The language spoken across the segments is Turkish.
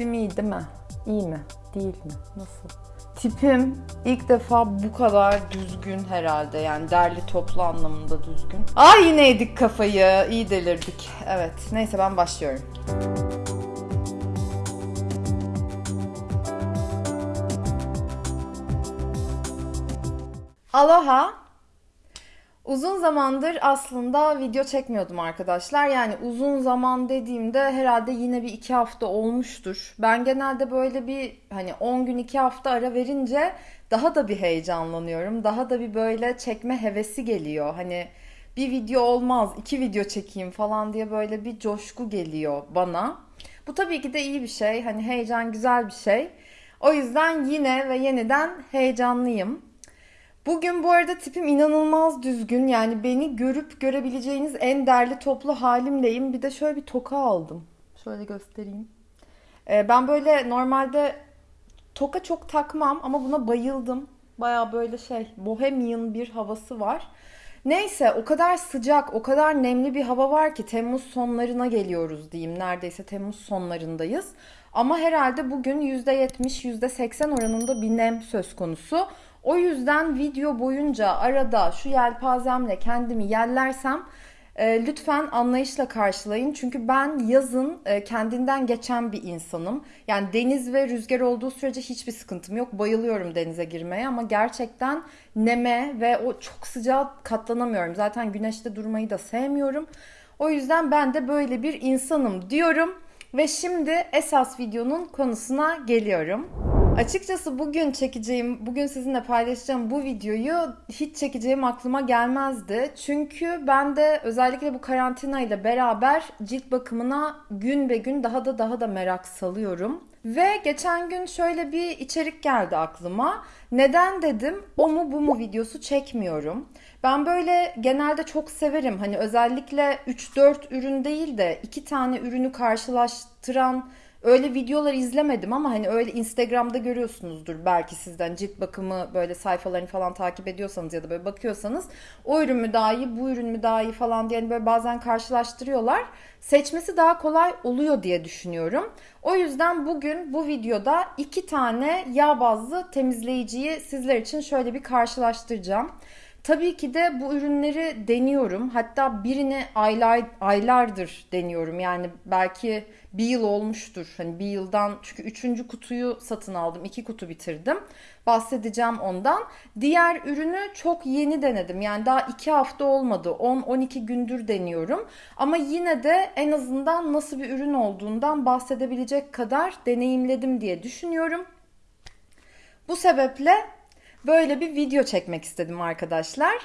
Tipim iyi değil mi? İyi mi? Değil mi? Nasıl? Tipim ilk defa bu kadar düzgün herhalde yani derli toplu anlamında düzgün. Ay yine yedik kafayı, iyi delirdik. Evet, neyse ben başlıyorum. Aloha. Uzun zamandır aslında video çekmiyordum arkadaşlar. Yani uzun zaman dediğimde herhalde yine bir iki hafta olmuştur. Ben genelde böyle bir hani 10 gün iki hafta ara verince daha da bir heyecanlanıyorum. Daha da bir böyle çekme hevesi geliyor. Hani bir video olmaz iki video çekeyim falan diye böyle bir coşku geliyor bana. Bu tabii ki de iyi bir şey. Hani heyecan güzel bir şey. O yüzden yine ve yeniden heyecanlıyım. Bugün bu arada tipim inanılmaz düzgün. Yani beni görüp görebileceğiniz en derli toplu halimleyim. Bir de şöyle bir toka aldım. Şöyle göstereyim. Ee, ben böyle normalde toka çok takmam ama buna bayıldım. Baya böyle şey bohemian bir havası var. Neyse o kadar sıcak, o kadar nemli bir hava var ki Temmuz sonlarına geliyoruz diyeyim. Neredeyse Temmuz sonlarındayız. Ama herhalde bugün %70, %80 oranında bir nem söz konusu. O yüzden video boyunca arada şu yelpazemle kendimi yerlersem e, lütfen anlayışla karşılayın. Çünkü ben yazın e, kendinden geçen bir insanım. Yani deniz ve rüzgar olduğu sürece hiçbir sıkıntım yok. Bayılıyorum denize girmeye ama gerçekten neme ve o çok sıcağa katlanamıyorum. Zaten güneşte durmayı da sevmiyorum. O yüzden ben de böyle bir insanım diyorum. Ve şimdi esas videonun konusuna geliyorum. Açıkçası bugün çekeceğim, bugün sizinle paylaşacağım bu videoyu hiç çekeceğim aklıma gelmezdi. Çünkü ben de özellikle bu karantina ile beraber cilt bakımına gün be gün daha da daha da merak salıyorum. Ve geçen gün şöyle bir içerik geldi aklıma. Neden dedim o mu bu mu videosu çekmiyorum. Ben böyle genelde çok severim. Hani özellikle 3-4 ürün değil de 2 tane ürünü karşılaştıran Öyle videolar izlemedim ama hani öyle Instagram'da görüyorsunuzdur belki sizden cilt bakımı böyle sayfalarını falan takip ediyorsanız ya da böyle bakıyorsanız o ürün mü daha iyi bu ürün mü daha iyi falan diye hani böyle bazen karşılaştırıyorlar. Seçmesi daha kolay oluyor diye düşünüyorum. O yüzden bugün bu videoda iki tane yağ bazlı temizleyiciyi sizler için şöyle bir karşılaştıracağım. Tabii ki de bu ürünleri deniyorum. Hatta birini aylar, aylardır deniyorum. Yani belki bir yıl olmuştur. Hani bir yıldan çünkü üçüncü kutuyu satın aldım. iki kutu bitirdim. Bahsedeceğim ondan. Diğer ürünü çok yeni denedim. Yani daha iki hafta olmadı. 10-12 gündür deniyorum. Ama yine de en azından nasıl bir ürün olduğundan bahsedebilecek kadar deneyimledim diye düşünüyorum. Bu sebeple böyle bir video çekmek istedim arkadaşlar.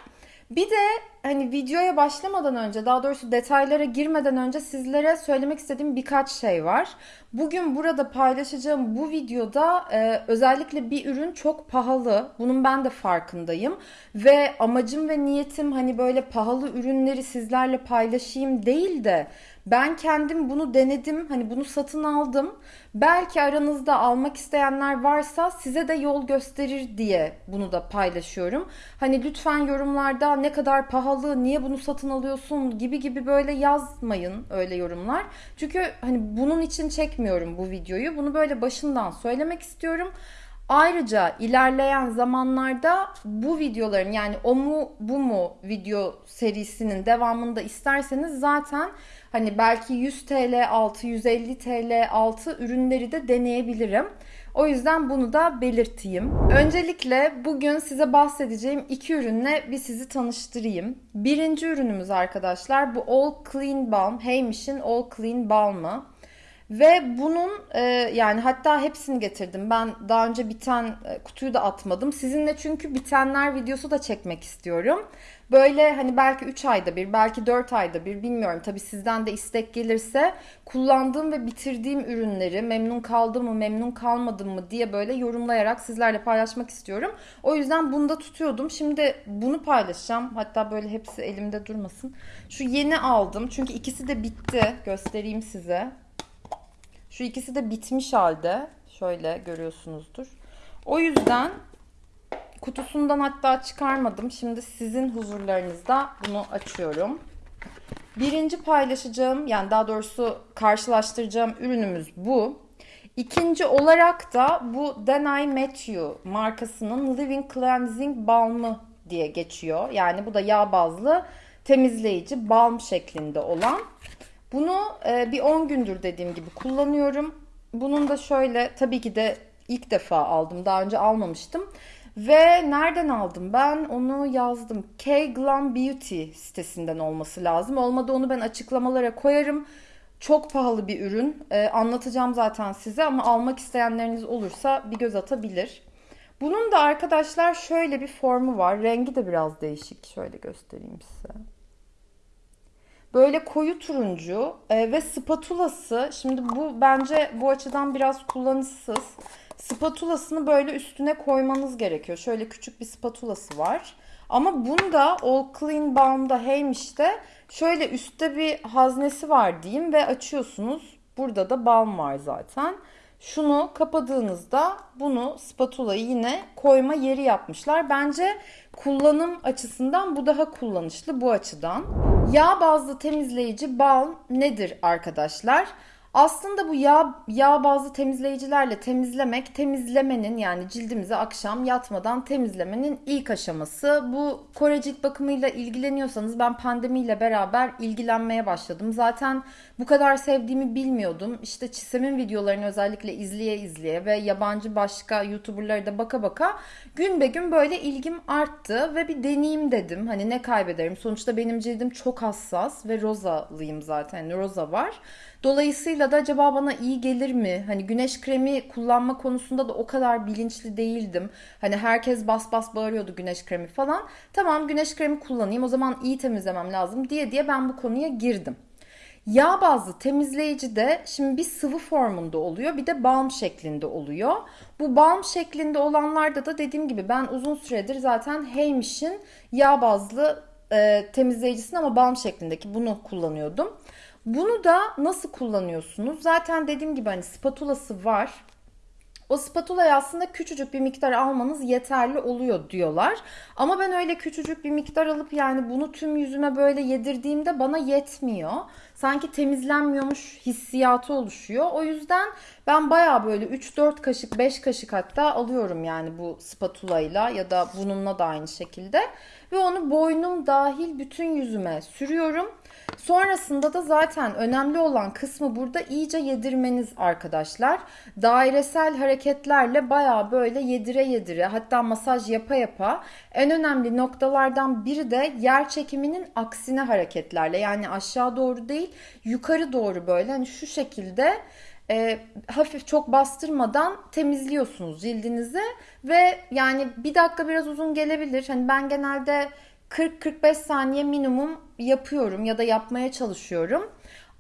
Bir de hani videoya başlamadan önce daha doğrusu detaylara girmeden önce sizlere söylemek istediğim birkaç şey var. Bugün burada paylaşacağım bu videoda e, özellikle bir ürün çok pahalı. Bunun ben de farkındayım. Ve amacım ve niyetim hani böyle pahalı ürünleri sizlerle paylaşayım değil de ben kendim bunu denedim. Hani bunu satın aldım. Belki aranızda almak isteyenler varsa size de yol gösterir diye bunu da paylaşıyorum. Hani lütfen yorumlarda ne kadar pahalı, niye bunu satın alıyorsun gibi gibi böyle yazmayın öyle yorumlar. Çünkü hani bunun için çekmiyorum bu videoyu. Bunu böyle başından söylemek istiyorum. Ayrıca ilerleyen zamanlarda bu videoların yani o mu bu mu video serisinin devamında isterseniz zaten hani belki 100 TL altı 150 TL altı ürünleri de deneyebilirim. O yüzden bunu da belirteyim. Öncelikle bugün size bahsedeceğim iki ürünle bir sizi tanıştırayım. Birinci ürünümüz arkadaşlar bu All Clean Balm. Heymish'in All Clean Balm'ı. Ve bunun e, yani hatta hepsini getirdim. Ben daha önce biten e, kutuyu da atmadım. Sizinle çünkü bitenler videosu da çekmek istiyorum. Böyle hani belki 3 ayda bir, belki 4 ayda bir bilmiyorum. Tabii sizden de istek gelirse kullandığım ve bitirdiğim ürünleri memnun kaldım mı, memnun kalmadım mı diye böyle yorumlayarak sizlerle paylaşmak istiyorum. O yüzden bunu da tutuyordum. Şimdi bunu paylaşacağım. Hatta böyle hepsi elimde durmasın. Şu yeni aldım. Çünkü ikisi de bitti. Göstereyim size. Şu ikisi de bitmiş halde. Şöyle görüyorsunuzdur. O yüzden kutusundan hatta çıkarmadım. Şimdi sizin huzurlarınızda bunu açıyorum. Birinci paylaşacağım yani daha doğrusu karşılaştıracağım ürünümüz bu. İkinci olarak da bu Then I Met You markasının Living Cleansing Balm'ı diye geçiyor. Yani bu da yağ bazlı temizleyici balm şeklinde olan. Bunu e, bir 10 gündür dediğim gibi kullanıyorum. Bunun da şöyle tabii ki de ilk defa aldım. Daha önce almamıştım. Ve nereden aldım ben? Onu yazdım. K Glam Beauty sitesinden olması lazım. Olmadı onu ben açıklamalara koyarım. Çok pahalı bir ürün. Ee, anlatacağım zaten size ama almak isteyenleriniz olursa bir göz atabilir. Bunun da arkadaşlar şöyle bir formu var. Rengi de biraz değişik. Şöyle göstereyim size. Böyle koyu turuncu e, ve spatulası. Şimdi bu bence bu açıdan biraz kullanışsız. Spatulasını böyle üstüne koymanız gerekiyor. Şöyle küçük bir spatulası var. Ama bunda All Clean Balm'da Heymiş'te şöyle üstte bir haznesi var diyeyim ve açıyorsunuz. Burada da balm var zaten. Şunu kapadığınızda bunu spatulayı yine koyma yeri yapmışlar. Bence kullanım açısından bu daha kullanışlı bu açıdan. Yağ bazlı temizleyici balm nedir arkadaşlar? Aslında bu yağ, yağ bazlı temizleyicilerle temizlemek, temizlemenin yani cildimizi akşam yatmadan temizlemenin ilk aşaması. Bu Kore cilt bakımıyla ilgileniyorsanız ben pandemiyle beraber ilgilenmeye başladım. Zaten bu kadar sevdiğimi bilmiyordum. İşte Çisem'in videolarını özellikle izleye izleye ve yabancı başka YouTuber'lara da baka baka gün be gün böyle ilgim arttı ve bir deneyeyim dedim. Hani ne kaybederim? Sonuçta benim cildim çok hassas ve rozalıyım zaten. Yani roza var. Dolayısıyla da acaba bana iyi gelir mi? Hani güneş kremi kullanma konusunda da o kadar bilinçli değildim. Hani herkes bas bas bağırıyordu güneş kremi falan. Tamam güneş kremi kullanayım o zaman iyi temizlemem lazım diye diye ben bu konuya girdim. Yağ bazlı temizleyici de şimdi bir sıvı formunda oluyor bir de balm şeklinde oluyor. Bu balm şeklinde olanlarda da dediğim gibi ben uzun süredir zaten Heymish'in yağ bazlı e, temizleyicisini ama balm şeklindeki bunu kullanıyordum. Bunu da nasıl kullanıyorsunuz? Zaten dediğim gibi hani spatulası var. O spatulayı aslında küçücük bir miktar almanız yeterli oluyor diyorlar. Ama ben öyle küçücük bir miktar alıp yani bunu tüm yüzüme böyle yedirdiğimde bana yetmiyor. Sanki temizlenmiyormuş hissiyatı oluşuyor. O yüzden ben baya böyle 3-4 kaşık 5 kaşık hatta alıyorum yani bu spatulayla ya da bununla da aynı şekilde. Ve onu boynum dahil bütün yüzüme sürüyorum. Sonrasında da zaten önemli olan kısmı burada iyice yedirmeniz arkadaşlar. Dairesel hareketlerle baya böyle yedire yedire hatta masaj yapa yapa en önemli noktalardan biri de yer çekiminin aksine hareketlerle yani aşağı doğru değil yukarı doğru böyle hani şu şekilde e, hafif çok bastırmadan temizliyorsunuz cildinizi ve yani bir dakika biraz uzun gelebilir. Hani ben genelde 40-45 saniye minimum yapıyorum ya da yapmaya çalışıyorum.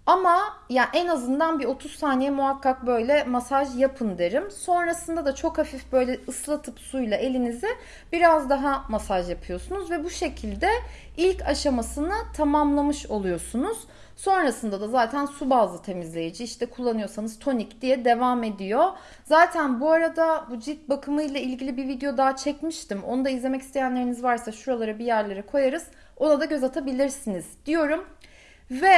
Ama ya en azından bir 30 saniye muhakkak böyle masaj yapın derim. Sonrasında da çok hafif böyle ıslatıp suyla elinizi biraz daha masaj yapıyorsunuz ve bu şekilde ilk aşamasını tamamlamış oluyorsunuz. Sonrasında da zaten su bazlı temizleyici işte kullanıyorsanız tonik diye devam ediyor. Zaten bu arada bu cilt bakımı ile ilgili bir video daha çekmiştim. Onu da izlemek isteyenleriniz varsa şuralara bir yerlere koyarız. Ona da göz atabilirsiniz diyorum. Ve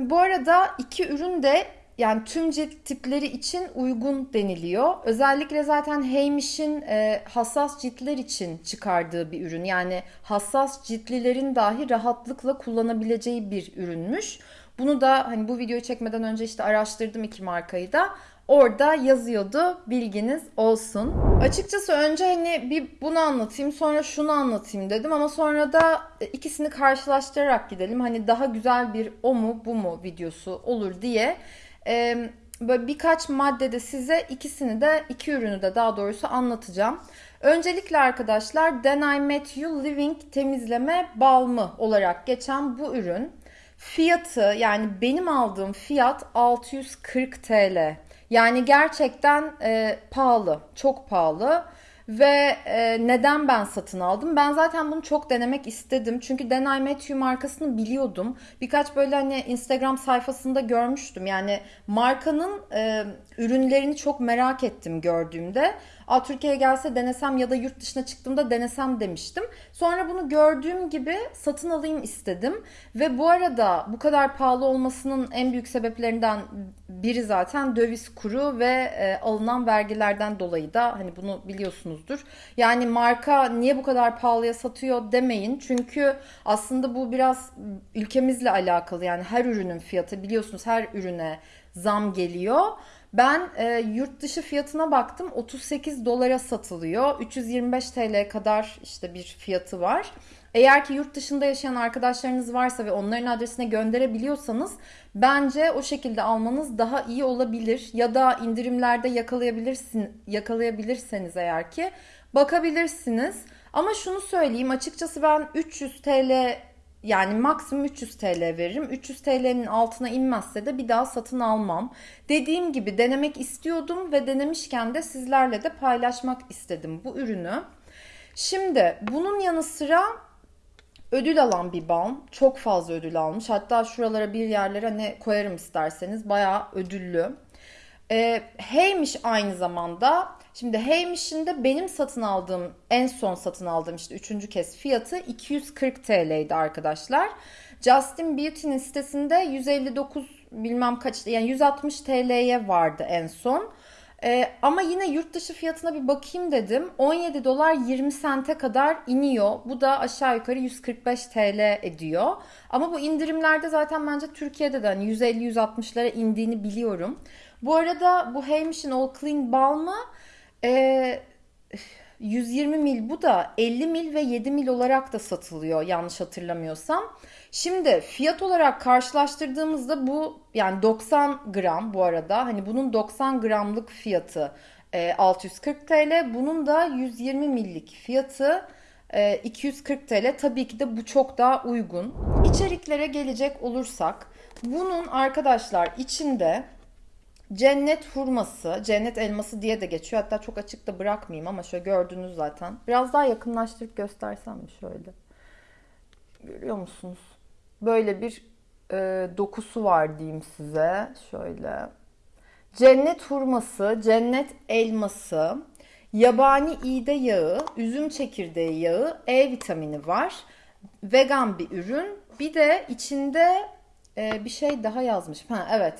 bu arada iki ürün de yani tüm cilt tipleri için uygun deniliyor. Özellikle zaten Heymish'in e, hassas ciltler için çıkardığı bir ürün. Yani hassas ciltlilerin dahi rahatlıkla kullanabileceği bir ürünmüş. Bunu da hani bu videoyu çekmeden önce işte araştırdım iki markayı da. Orada yazıyordu bilginiz olsun. Açıkçası önce hani bir bunu anlatayım sonra şunu anlatayım dedim ama sonra da e, ikisini karşılaştırarak gidelim. Hani daha güzel bir o mu bu mu videosu olur diye e, böyle birkaç maddede size ikisini de iki ürünü de daha doğrusu anlatacağım. Öncelikle arkadaşlar Then I Met You Living temizleme balmı olarak geçen bu ürün fiyatı yani benim aldığım fiyat 640 TL. Yani gerçekten e, pahalı, çok pahalı. Ve e, neden ben satın aldım? Ben zaten bunu çok denemek istedim. Çünkü Denay Matthew markasını biliyordum. Birkaç böyle hani Instagram sayfasında görmüştüm. Yani markanın e, ürünlerini çok merak ettim gördüğümde. Aa, Türkiye'ye gelse denesem ya da yurt dışına çıktığımda denesem demiştim. Sonra bunu gördüğüm gibi satın alayım istedim. Ve bu arada bu kadar pahalı olmasının en büyük sebeplerinden biri zaten döviz kuru ve e, alınan vergilerden dolayı da hani bunu biliyorsunuzdur. Yani marka niye bu kadar pahalıya satıyor demeyin. Çünkü aslında bu biraz ülkemizle alakalı. Yani her ürünün fiyatı biliyorsunuz her ürüne zam geliyor. Ben e, yurt dışı fiyatına baktım 38 dolara satılıyor. 325 TL'ye kadar işte bir fiyatı var. Eğer ki yurt dışında yaşayan arkadaşlarınız varsa ve onların adresine gönderebiliyorsanız bence o şekilde almanız daha iyi olabilir. Ya da indirimlerde yakalayabilirsin, yakalayabilirseniz eğer ki bakabilirsiniz. Ama şunu söyleyeyim açıkçası ben 300 TL yani maksimum 300 TL veririm. 300 TL'nin altına inmezse de bir daha satın almam. Dediğim gibi denemek istiyordum ve denemişken de sizlerle de paylaşmak istedim bu ürünü. Şimdi bunun yanı sıra ödül alan bir balm. Çok fazla ödül almış. Hatta şuralara bir yerlere ne koyarım isterseniz. Bayağı ödüllü. Ee, Heymiş aynı zamanda. Şimdi Heymish'in de benim satın aldığım, en son satın aldığım işte üçüncü kez fiyatı 240 TL'ydi arkadaşlar. Justin Beauty'nin sitesinde 159 bilmem kaç yani 160 TL'ye vardı en son. Ee, ama yine yurt dışı fiyatına bir bakayım dedim. 17 dolar 20 sente kadar iniyor. Bu da aşağı yukarı 145 TL ediyor. Ama bu indirimlerde zaten bence Türkiye'de de hani 150-160'lara indiğini biliyorum. Bu arada bu Heymish'in All Clean Balm'ı e, 120 mil bu da 50 mil ve 7 mil olarak da satılıyor yanlış hatırlamıyorsam. Şimdi fiyat olarak karşılaştırdığımızda bu yani 90 gram bu arada hani bunun 90 gramlık fiyatı 640 e, TL bunun da 120 millik fiyatı 240 e, TL. Tabii ki de bu çok daha uygun. İçeriklere gelecek olursak bunun arkadaşlar içinde Cennet hurması, cennet elması diye de geçiyor. Hatta çok açık da bırakmayayım ama şöyle gördünüz zaten. Biraz daha yakınlaştırıp göstersem mi şöyle? Görüyor musunuz? Böyle bir e, dokusu var diyeyim size. Şöyle. Cennet hurması, cennet elması, yabani iğde yağı, üzüm çekirdeği yağı, E vitamini var. Vegan bir ürün. Bir de içinde e, bir şey daha yazmış. Ha evet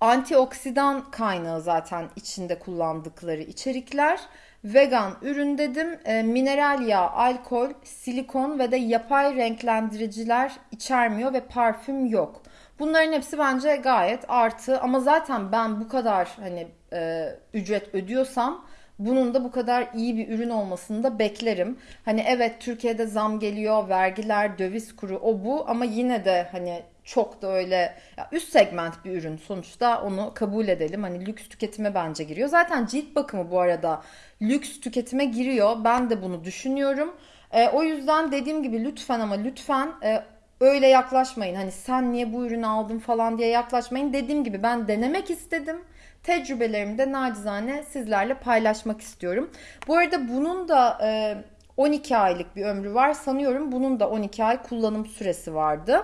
antioksidan kaynağı zaten içinde kullandıkları içerikler. Vegan ürün dedim. E, mineral yağ, alkol, silikon ve de yapay renklendiriciler içermiyor ve parfüm yok. Bunların hepsi bence gayet artı ama zaten ben bu kadar hani e, ücret ödüyorsam bunun da bu kadar iyi bir ürün olmasını da beklerim. Hani evet Türkiye'de zam geliyor, vergiler, döviz kuru o bu ama yine de hani çok da öyle ya üst segment bir ürün sonuçta onu kabul edelim. Hani lüks tüketime bence giriyor. Zaten cilt bakımı bu arada lüks tüketime giriyor. Ben de bunu düşünüyorum. E, o yüzden dediğim gibi lütfen ama lütfen e, öyle yaklaşmayın. Hani sen niye bu ürünü aldın falan diye yaklaşmayın. Dediğim gibi ben denemek istedim. Tecrübelerimi de nacizane sizlerle paylaşmak istiyorum. Bu arada bunun da e, 12 aylık bir ömrü var. Sanıyorum bunun da 12 ay kullanım süresi vardı.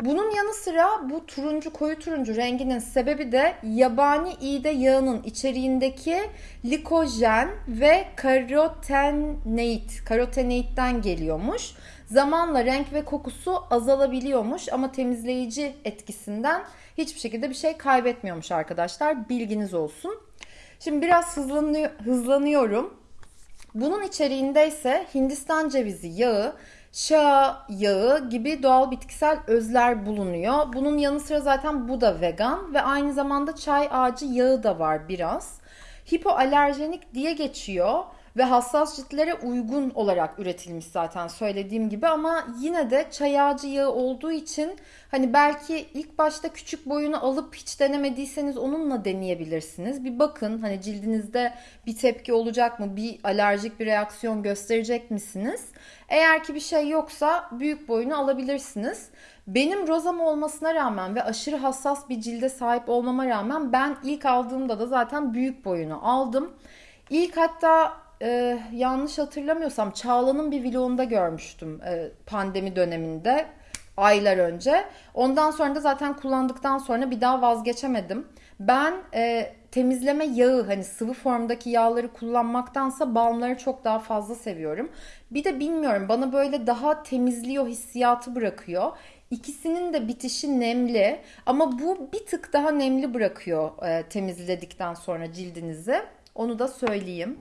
Bunun yanı sıra bu turuncu koyu turuncu renginin sebebi de yabani iğde yağının içeriğindeki likojen ve karoteneit, karoteneitten geliyormuş. Zamanla renk ve kokusu azalabiliyormuş ama temizleyici etkisinden hiçbir şekilde bir şey kaybetmiyormuş arkadaşlar. Bilginiz olsun. Şimdi biraz hızlanıyor, hızlanıyorum. Bunun içeriğinde ise Hindistan cevizi yağı, şa yağı gibi doğal bitkisel özler bulunuyor. Bunun yanı sıra zaten bu da vegan ve aynı zamanda çay ağacı yağı da var biraz. Hipoalerjenik diye geçiyor ve hassas ciltlere uygun olarak üretilmiş zaten söylediğim gibi ama yine de çay ağacı yağı olduğu için hani belki ilk başta küçük boyunu alıp hiç denemediyseniz onunla deneyebilirsiniz. Bir bakın hani cildinizde bir tepki olacak mı? Bir alerjik bir reaksiyon gösterecek misiniz? Eğer ki bir şey yoksa büyük boyunu alabilirsiniz. Benim rozam olmasına rağmen ve aşırı hassas bir cilde sahip olmama rağmen ben ilk aldığımda da zaten büyük boyunu aldım. İlk hatta e, yanlış hatırlamıyorsam Çağla'nın bir vlogunda görmüştüm e, pandemi döneminde aylar önce. Ondan sonra da zaten kullandıktan sonra bir daha vazgeçemedim. Ben e, temizleme yağı hani sıvı formdaki yağları kullanmaktansa balmları çok daha fazla seviyorum. Bir de bilmiyorum bana böyle daha temizliyor hissiyatı bırakıyor. İkisinin de bitişi nemli ama bu bir tık daha nemli bırakıyor e, temizledikten sonra cildinizi. Onu da söyleyeyim.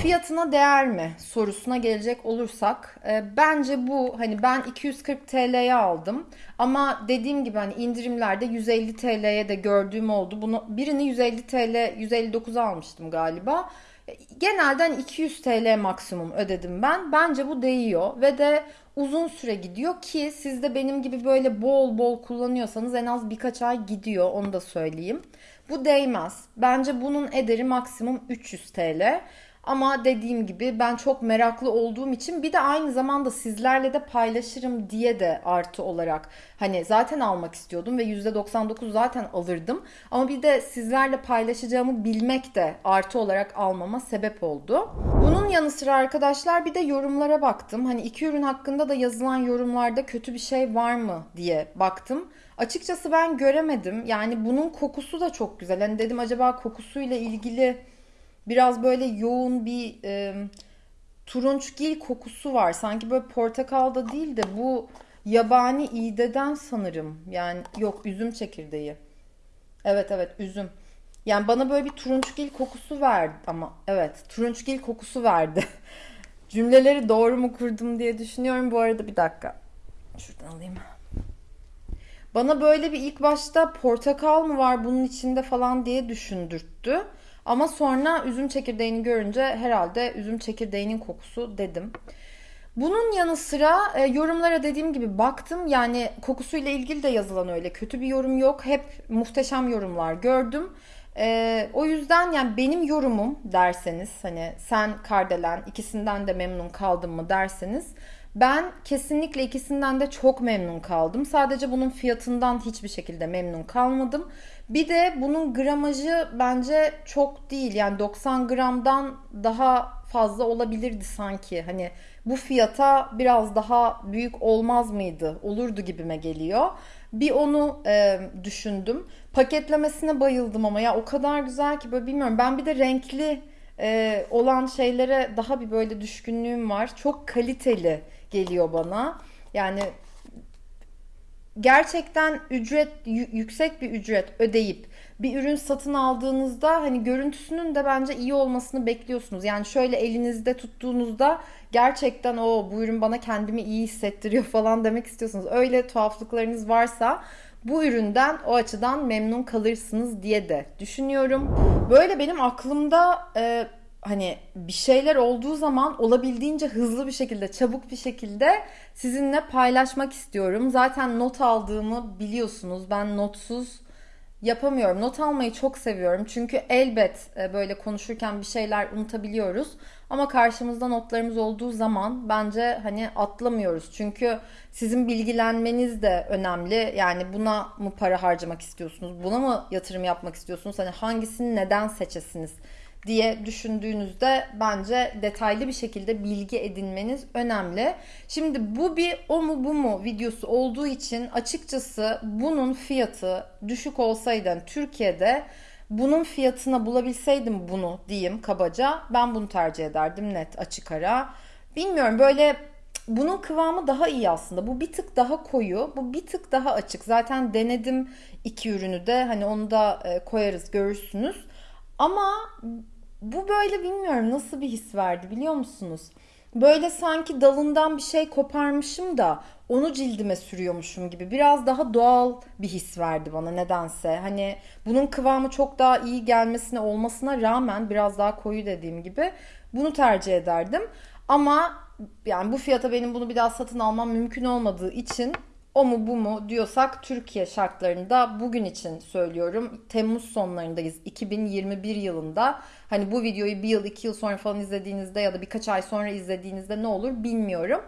Fiyatına değer mi sorusuna gelecek olursak e, bence bu hani ben 240 TL'ye aldım ama dediğim gibi hani indirimlerde 150 TL'ye de gördüğüm oldu. Bunu birini 150 TL 159'a almıştım galiba. E, genelde hani 200 TL maksimum ödedim ben. Bence bu değiyor ve de uzun süre gidiyor ki siz de benim gibi böyle bol bol kullanıyorsanız en az birkaç ay gidiyor onu da söyleyeyim. Bu değmez. Bence bunun ederi maksimum 300 TL. Ama dediğim gibi ben çok meraklı olduğum için bir de aynı zamanda sizlerle de paylaşırım diye de artı olarak hani zaten almak istiyordum ve %99 zaten alırdım. Ama bir de sizlerle paylaşacağımı bilmek de artı olarak almama sebep oldu. Bunun yanı sıra arkadaşlar bir de yorumlara baktım. Hani iki ürün hakkında da yazılan yorumlarda kötü bir şey var mı diye baktım. Açıkçası ben göremedim. Yani bunun kokusu da çok güzel. Hani dedim acaba kokusuyla ilgili biraz böyle yoğun bir e, turunçgil kokusu var. Sanki böyle portakalda değil de bu yabani iğdeden sanırım. Yani yok üzüm çekirdeği. Evet evet üzüm. Yani bana böyle bir turunçgil kokusu verdi ama evet turunçgil kokusu verdi. Cümleleri doğru mu kurdum diye düşünüyorum. Bu arada bir dakika. Şuradan alayım. Bana böyle bir ilk başta portakal mı var bunun içinde falan diye düşündürttü. Ama sonra üzüm çekirdeğini görünce herhalde üzüm çekirdeğinin kokusu dedim. Bunun yanı sıra e, yorumlara dediğim gibi baktım. Yani kokusuyla ilgili de yazılan öyle kötü bir yorum yok. Hep muhteşem yorumlar gördüm. E, o yüzden yani benim yorumum derseniz hani sen Kardelen ikisinden de memnun kaldın mı derseniz ben kesinlikle ikisinden de çok memnun kaldım. Sadece bunun fiyatından hiçbir şekilde memnun kalmadım. Bir de bunun gramajı bence çok değil. Yani 90 gramdan daha fazla olabilirdi sanki. Hani bu fiyata biraz daha büyük olmaz mıydı? Olurdu gibime geliyor. Bir onu e, düşündüm. Paketlemesine bayıldım ama ya o kadar güzel ki böyle bilmiyorum. Ben bir de renkli e, olan şeylere daha bir böyle düşkünlüğüm var. Çok kaliteli geliyor bana. Yani gerçekten ücret yüksek bir ücret ödeyip bir ürün satın aldığınızda hani görüntüsünün de bence iyi olmasını bekliyorsunuz. Yani şöyle elinizde tuttuğunuzda gerçekten o bu ürün bana kendimi iyi hissettiriyor falan demek istiyorsunuz. Öyle tuhaflıklarınız varsa bu üründen o açıdan memnun kalırsınız diye de düşünüyorum. Böyle benim aklımda e, hani bir şeyler olduğu zaman olabildiğince hızlı bir şekilde, çabuk bir şekilde sizinle paylaşmak istiyorum. Zaten not aldığımı biliyorsunuz. Ben notsuz yapamıyorum. Not almayı çok seviyorum. Çünkü elbet e, böyle konuşurken bir şeyler unutabiliyoruz. Ama karşımızda notlarımız olduğu zaman bence hani atlamıyoruz. Çünkü sizin bilgilenmeniz de önemli. Yani buna mı para harcamak istiyorsunuz? Buna mı yatırım yapmak istiyorsunuz? Hani hangisini neden seçesiniz? Diye düşündüğünüzde bence detaylı bir şekilde bilgi edinmeniz önemli. Şimdi bu bir o mu bu mu videosu olduğu için açıkçası bunun fiyatı düşük olsaydı Türkiye'de bunun fiyatına bulabilseydim bunu diyeyim kabaca ben bunu tercih ederdim net açık ara. Bilmiyorum böyle bunun kıvamı daha iyi aslında. Bu bir tık daha koyu, bu bir tık daha açık. Zaten denedim iki ürünü de. Hani onu da e, koyarız görürsünüz. Ama bu böyle bilmiyorum nasıl bir his verdi biliyor musunuz? Böyle sanki dalından bir şey koparmışım da onu cildime sürüyormuşum gibi biraz daha doğal bir his verdi bana nedense. Hani bunun kıvamı çok daha iyi gelmesine olmasına rağmen biraz daha koyu dediğim gibi bunu tercih ederdim. Ama yani bu fiyata benim bunu bir daha satın almam mümkün olmadığı için o mu bu mu diyorsak Türkiye şartlarında bugün için söylüyorum. Temmuz sonlarındayız 2021 yılında. Hani bu videoyu bir yıl iki yıl sonra falan izlediğinizde ya da birkaç ay sonra izlediğinizde ne olur bilmiyorum.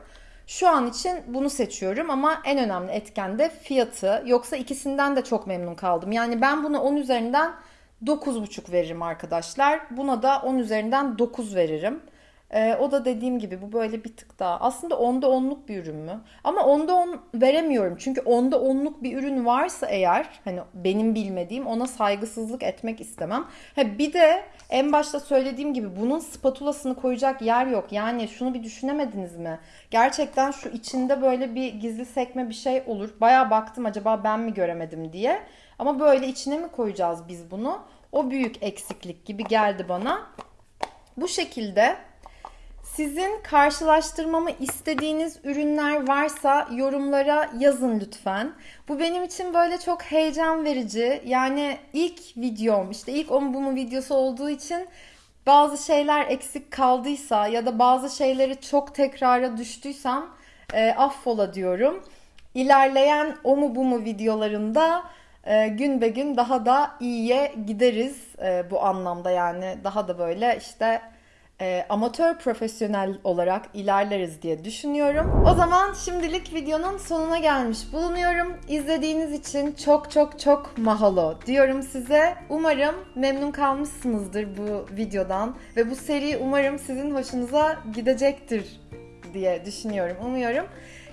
Şu an için bunu seçiyorum ama en önemli etken de fiyatı. Yoksa ikisinden de çok memnun kaldım. Yani ben buna 10 üzerinden 9,5 veririm arkadaşlar. Buna da 10 üzerinden 9 veririm. Ee, o da dediğim gibi bu böyle bir tık daha. Aslında onda onluk bir ürün mü? Ama onda on veremiyorum. Çünkü onda onluk bir ürün varsa eğer hani benim bilmediğim ona saygısızlık etmek istemem. Ha, bir de en başta söylediğim gibi bunun spatulasını koyacak yer yok. Yani şunu bir düşünemediniz mi? Gerçekten şu içinde böyle bir gizli sekme bir şey olur. Baya baktım acaba ben mi göremedim diye. Ama böyle içine mi koyacağız biz bunu? O büyük eksiklik gibi geldi bana. Bu şekilde sizin karşılaştırmamı istediğiniz ürünler varsa yorumlara yazın lütfen. Bu benim için böyle çok heyecan verici. Yani ilk videom işte ilk o mu bu mu videosu olduğu için bazı şeyler eksik kaldıysa ya da bazı şeyleri çok tekrara düştüysem e, affola diyorum. İlerleyen o mu bu mu videolarında e, gün be gün daha da iyiye gideriz e, bu anlamda yani daha da böyle işte e, amatör profesyonel olarak ilerleriz diye düşünüyorum. O zaman şimdilik videonun sonuna gelmiş bulunuyorum. İzlediğiniz için çok çok çok mahalo diyorum size. Umarım memnun kalmışsınızdır bu videodan ve bu seri umarım sizin hoşunuza gidecektir diye düşünüyorum, umuyorum.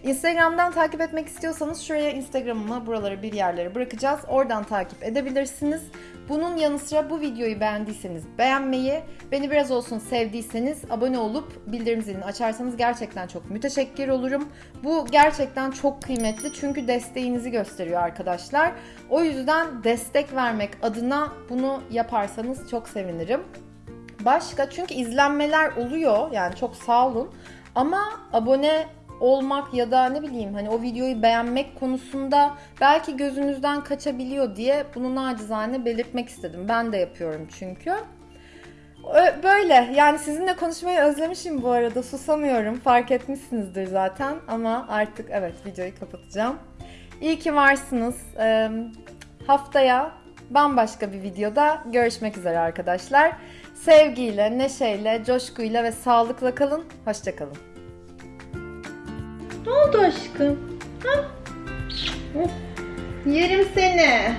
Instagram'dan takip etmek istiyorsanız şuraya Instagram'ımı buralara bir yerlere bırakacağız. Oradan takip edebilirsiniz. Bunun yanı sıra bu videoyu beğendiyseniz beğenmeyi, beni biraz olsun sevdiyseniz abone olup bildirim zilini açarsanız gerçekten çok müteşekkir olurum. Bu gerçekten çok kıymetli çünkü desteğinizi gösteriyor arkadaşlar. O yüzden destek vermek adına bunu yaparsanız çok sevinirim. Başka çünkü izlenmeler oluyor yani çok sağ olun. Ama abone olmak ya da ne bileyim hani o videoyu beğenmek konusunda belki gözünüzden kaçabiliyor diye bunu nacizane belirtmek istedim. Ben de yapıyorum çünkü. Böyle yani sizinle konuşmayı özlemişim bu arada susamıyorum fark etmişsinizdir zaten ama artık evet videoyu kapatacağım. İyi ki varsınız. Haftaya bambaşka bir videoda görüşmek üzere arkadaşlar. Sevgiyle, neşeyle, coşkuyla ve sağlıkla kalın. Hoşçakalın. Ne oldu aşkım? Ha? Of. Yerim seni.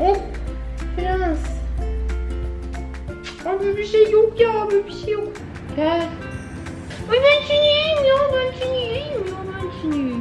Oh, of. Prens. Abi bir şey yok ya. Abi bir şey yok. Gel. Ay ben seni yiyeyim ya. Ben seni yiyeyim ya. Ben seni yiyeyim.